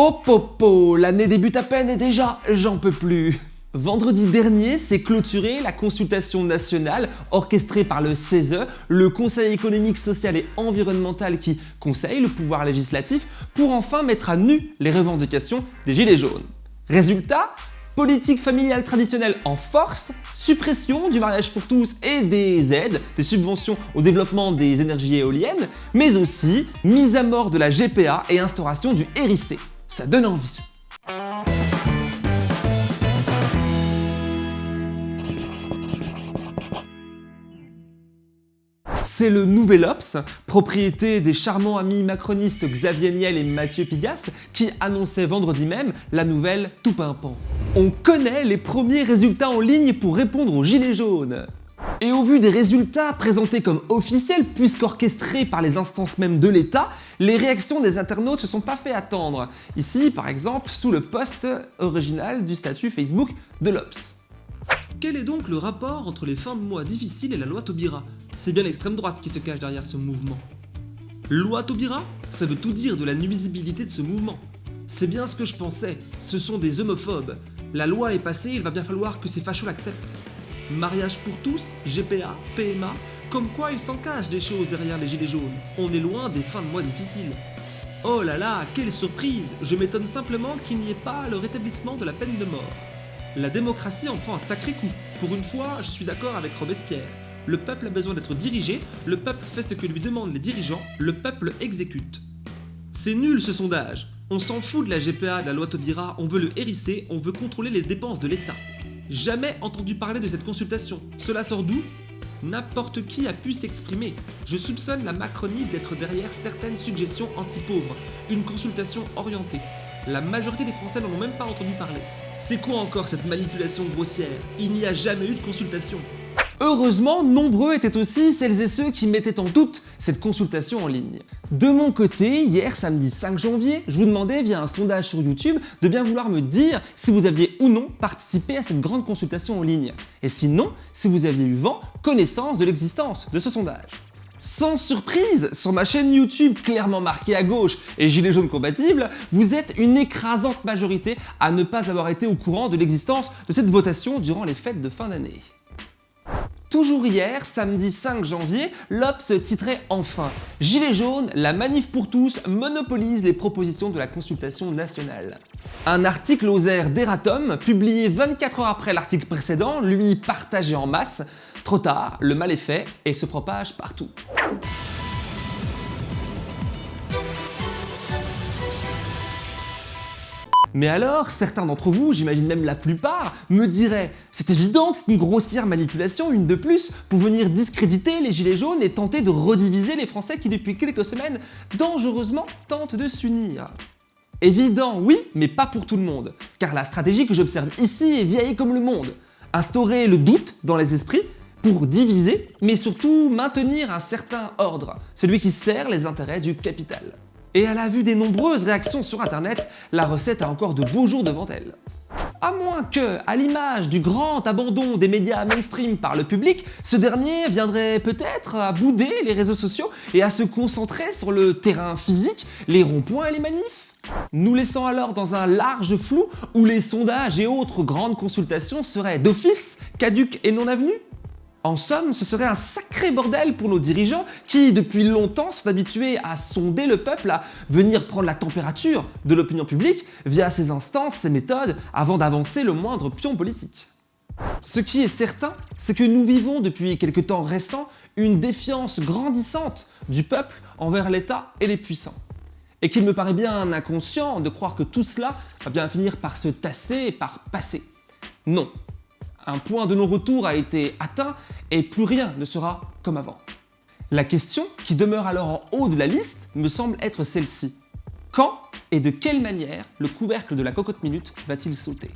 Popopo, l'année débute à peine et déjà, j'en peux plus. Vendredi dernier s'est clôturée la consultation nationale orchestrée par le CESE, le Conseil économique, social et environnemental qui conseille le pouvoir législatif pour enfin mettre à nu les revendications des Gilets jaunes. Résultat Politique familiale traditionnelle en force, suppression du mariage pour tous et des aides, des subventions au développement des énergies éoliennes, mais aussi mise à mort de la GPA et instauration du RIC. Ça donne envie. C'est le Nouvel Ops, propriété des charmants amis macronistes Xavier Niel et Mathieu Pigas, qui annonçaient vendredi même la nouvelle tout pimpant. On connaît les premiers résultats en ligne pour répondre aux gilets jaunes. Et au vu des résultats présentés comme officiels puisqu'orchestrés par les instances même de l'État, les réactions des internautes se sont pas fait attendre. Ici, par exemple, sous le post original du statut Facebook de l'Obs. Quel est donc le rapport entre les fins de mois difficiles et la loi Taubira? C'est bien l'extrême droite qui se cache derrière ce mouvement. Loi Taubira? Ça veut tout dire de la nuisibilité de ce mouvement. C'est bien ce que je pensais, ce sont des homophobes. La loi est passée, il va bien falloir que ces fachos l'acceptent. Mariage pour tous, GPA, PMA, comme quoi il s'en cache des choses derrière les gilets jaunes. On est loin des fins de mois difficiles. Oh là là, quelle surprise Je m'étonne simplement qu'il n'y ait pas le rétablissement de la peine de mort. La démocratie en prend un sacré coup. Pour une fois, je suis d'accord avec Robespierre. Le peuple a besoin d'être dirigé, le peuple fait ce que lui demandent les dirigeants, le peuple exécute. C'est nul ce sondage. On s'en fout de la GPA, de la loi Taubira, on veut le hérisser, on veut contrôler les dépenses de l'État. Jamais entendu parler de cette consultation. Cela sort d'où? N'importe qui a pu s'exprimer. Je soupçonne la Macronie d'être derrière certaines suggestions anti-pauvres, une consultation orientée. La majorité des Français n'en ont même pas entendu parler. C'est quoi encore cette manipulation grossière? Il n'y a jamais eu de consultation. Heureusement, nombreux étaient aussi celles et ceux qui mettaient en doute cette consultation en ligne. De mon côté, hier samedi 5 janvier, je vous demandais via un sondage sur YouTube de bien vouloir me dire si vous aviez ou non participé à cette grande consultation en ligne, et sinon, si vous aviez eu vent, connaissance de l'existence de ce sondage. Sans surprise, sur ma chaîne YouTube clairement marquée à gauche et gilet jaune compatible, vous êtes une écrasante majorité à ne pas avoir été au courant de l'existence de cette votation durant les fêtes de fin d'année. Toujours hier, samedi 5 janvier, l'Obs titrait enfin « Gilets jaunes, la manif pour tous monopolise les propositions de la consultation nationale ». Un article aux airs d'Eratom, publié 24 heures après l'article précédent, lui partagé en masse, Trop tard, le mal est fait et se propage partout. Mais alors, certains d'entre vous, j'imagine même la plupart, me diraient « C'est évident que c'est une grossière manipulation, une de plus, pour venir discréditer les gilets jaunes et tenter de rediviser les Français qui depuis quelques semaines, dangereusement, tentent de s'unir. » Évident, oui, mais pas pour tout le monde, car la stratégie que j'observe ici est vieille comme le monde. Instaurer le doute dans les esprits pour diviser, mais surtout maintenir un certain ordre, celui qui sert les intérêts du capital. Et à la vue des nombreuses réactions sur internet, la recette a encore de beaux jours devant elle. À moins que, à l'image du grand abandon des médias mainstream par le public, ce dernier viendrait peut-être à bouder les réseaux sociaux et à se concentrer sur le terrain physique, les ronds-points et les manifs nous laissant alors dans un large flou où les sondages et autres grandes consultations seraient d'office caduques et non avenus en somme, ce serait un sacré bordel pour nos dirigeants qui, depuis longtemps, sont habitués à sonder le peuple, à venir prendre la température de l'opinion publique via ces instances, ces méthodes, avant d'avancer le moindre pion politique. Ce qui est certain, c'est que nous vivons depuis quelque temps récent une défiance grandissante du peuple envers l'État et les puissants. Et qu'il me paraît bien inconscient de croire que tout cela va bien finir par se tasser et par passer. Non, un point de non-retour a été atteint et plus rien ne sera comme avant. La question qui demeure alors en haut de la liste me semble être celle-ci. Quand et de quelle manière le couvercle de la cocotte minute va-t-il sauter?